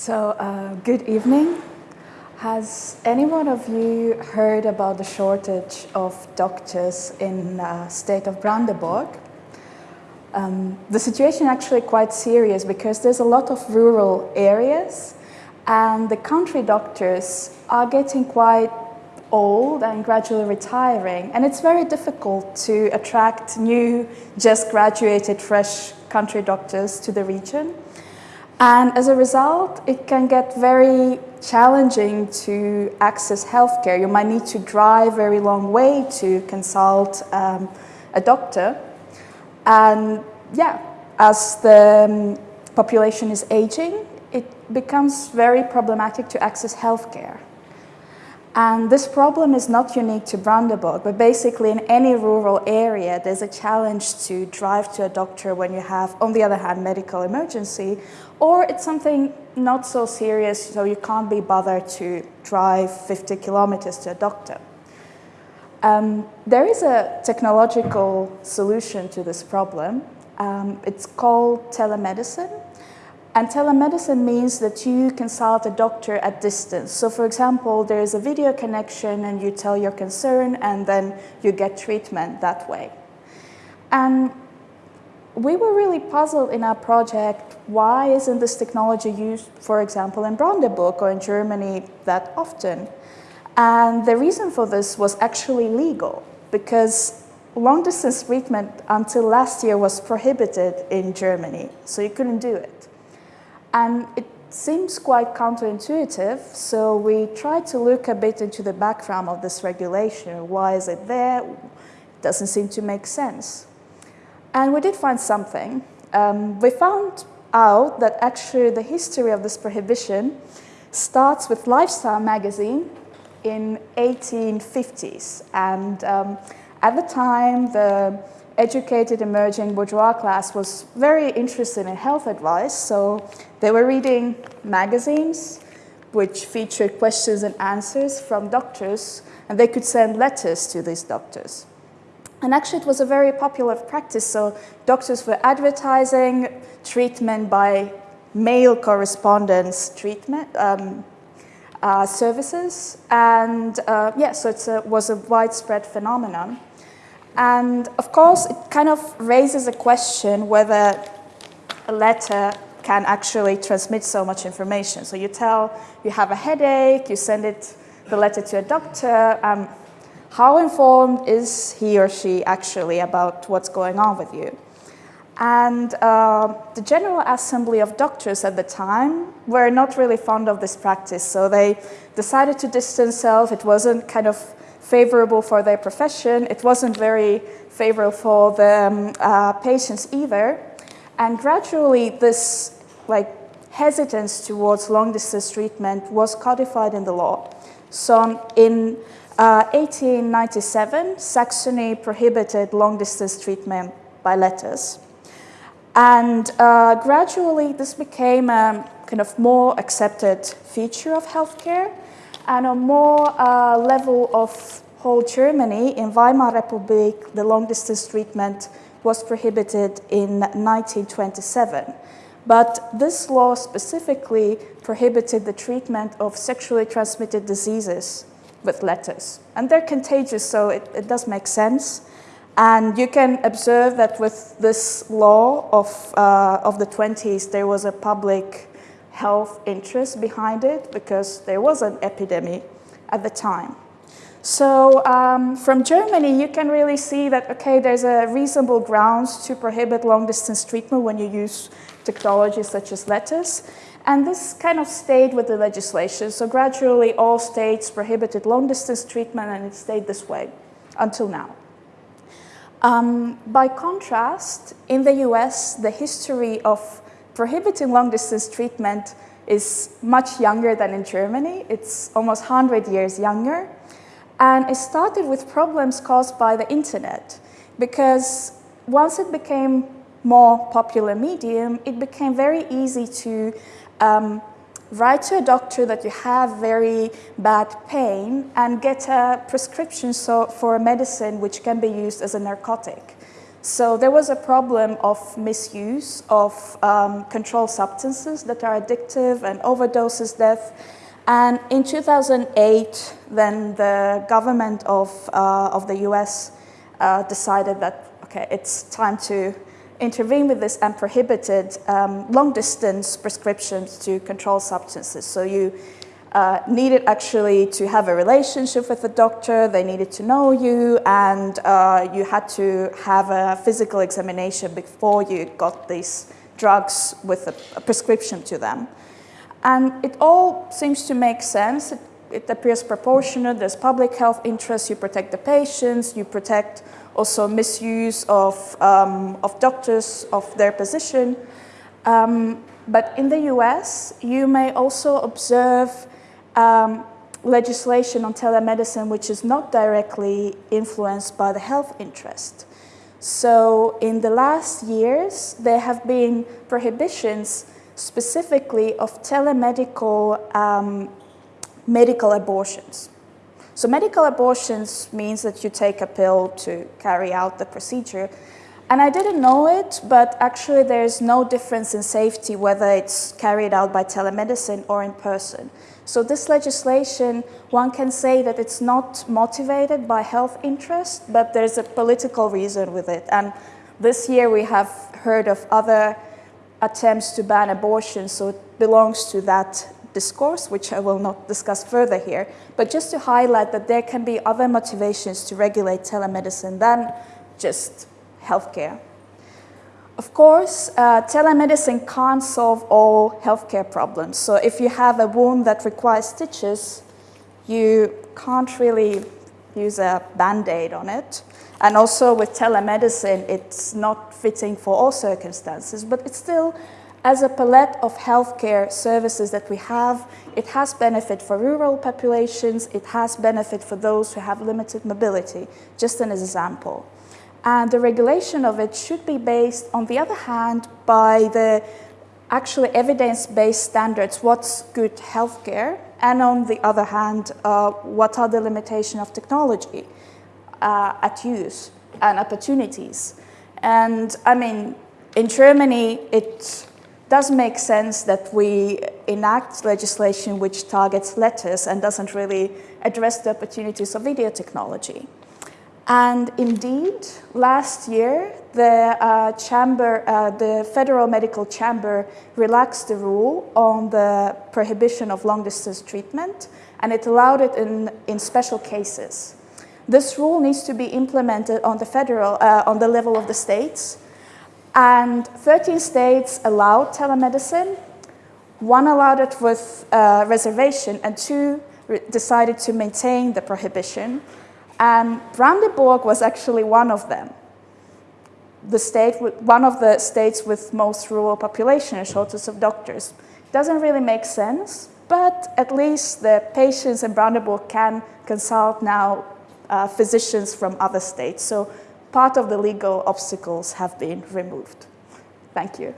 So, uh, good evening. Has anyone of you heard about the shortage of doctors in uh, state of Brandenburg? Um, the situation actually quite serious because there's a lot of rural areas and the country doctors are getting quite old and gradually retiring and it's very difficult to attract new just graduated fresh country doctors to the region and as a result it can get very challenging to access healthcare. You might need to drive a very long way to consult um, a doctor. And yeah as the um, population is aging it becomes very problematic to access healthcare and this problem is not unique to Brandenburg, but basically in any rural area, there's a challenge to drive to a doctor when you have, on the other hand, medical emergency, or it's something not so serious, so you can't be bothered to drive 50 kilometers to a doctor. Um, there is a technological solution to this problem. Um, it's called telemedicine. And telemedicine means that you consult a doctor at distance. So for example, there is a video connection and you tell your concern and then you get treatment that way. And we were really puzzled in our project, why isn't this technology used, for example, in Brandenburg or in Germany that often? And the reason for this was actually legal, because long distance treatment until last year was prohibited in Germany, so you couldn't do it. And it seems quite counterintuitive, so we tried to look a bit into the background of this regulation. Why is it there? It doesn't seem to make sense. And we did find something. Um, we found out that actually the history of this prohibition starts with Lifestyle magazine in 1850s. And um, at the time, the educated emerging bourgeois class was very interested in health advice, so they were reading magazines which featured questions and answers from doctors, and they could send letters to these doctors. And actually it was a very popular practice, so doctors were advertising treatment by mail correspondence treatment um, uh, services, and uh, yeah, so it was a widespread phenomenon. And of course, it kind of raises a question whether a letter can actually transmit so much information. So you tell you have a headache, you send it, the letter to a doctor. Um, how informed is he or she actually about what's going on with you? And uh, the General Assembly of Doctors at the time were not really fond of this practice, so they decided to distance themselves. It wasn't kind of favorable for their profession. It wasn't very favorable for the uh, patients either. And gradually this like hesitance towards long distance treatment was codified in the law. So in uh, 1897, Saxony prohibited long distance treatment by letters. And uh, gradually this became a kind of more accepted feature of healthcare and a more uh, level of whole Germany, in Weimar Republic, the long-distance treatment was prohibited in 1927. But this law specifically prohibited the treatment of sexually transmitted diseases with letters. And they're contagious, so it, it does make sense. And you can observe that with this law of, uh, of the 20s, there was a public health interest behind it because there was an epidemic at the time. So um, from Germany, you can really see that, okay, there's a reasonable grounds to prohibit long-distance treatment when you use technologies such as letters. And this kind of stayed with the legislation. So gradually, all states prohibited long-distance treatment, and it stayed this way until now. Um, by contrast, in the US, the history of prohibiting long-distance treatment is much younger than in Germany. It's almost 100 years younger. And it started with problems caused by the internet because once it became more popular medium, it became very easy to um, write to a doctor that you have very bad pain and get a prescription so, for a medicine which can be used as a narcotic. So there was a problem of misuse of um, controlled substances that are addictive and overdoses death. And in 2008, then the government of, uh, of the US uh, decided that, okay, it's time to intervene with this and prohibited um, long distance prescriptions to controlled substances. So you uh, needed actually to have a relationship with the doctor, they needed to know you, and uh, you had to have a physical examination before you got these drugs with a, a prescription to them. And it all seems to make sense. It, it appears proportionate. There's public health interest. You protect the patients. You protect also misuse of, um, of doctors, of their position. Um, but in the US, you may also observe um, legislation on telemedicine which is not directly influenced by the health interest. So in the last years, there have been prohibitions specifically of telemedical um, medical abortions. So medical abortions means that you take a pill to carry out the procedure. And I didn't know it, but actually there's no difference in safety whether it's carried out by telemedicine or in person. So this legislation, one can say that it's not motivated by health interest, but there's a political reason with it. And this year we have heard of other attempts to ban abortion, so it belongs to that discourse, which I will not discuss further here, but just to highlight that there can be other motivations to regulate telemedicine than just healthcare. Of course, uh, telemedicine can't solve all healthcare problems. So if you have a wound that requires stitches, you can't really use a band-aid on it. And also with telemedicine, it's not fitting for all circumstances, but it's still as a palette of healthcare services that we have, it has benefit for rural populations, it has benefit for those who have limited mobility, just an example. And the regulation of it should be based, on the other hand, by the actually evidence-based standards, what's good healthcare, and on the other hand, uh, what are the limitations of technology uh, at use and opportunities. And I mean, in Germany, it does make sense that we enact legislation which targets letters and doesn't really address the opportunities of video technology. And indeed, last year, the uh, chamber, uh, the Federal Medical Chamber relaxed the rule on the prohibition of long-distance treatment, and it allowed it in, in special cases. This rule needs to be implemented on the federal, uh, on the level of the states, and 13 states allowed telemedicine. One allowed it with uh, reservation, and two decided to maintain the prohibition. And Brandenburg was actually one of them. The state, one of the states with most rural population and shortage of doctors. Doesn't really make sense, but at least the patients in Brandenburg can consult now uh, physicians from other states. So part of the legal obstacles have been removed. Thank you.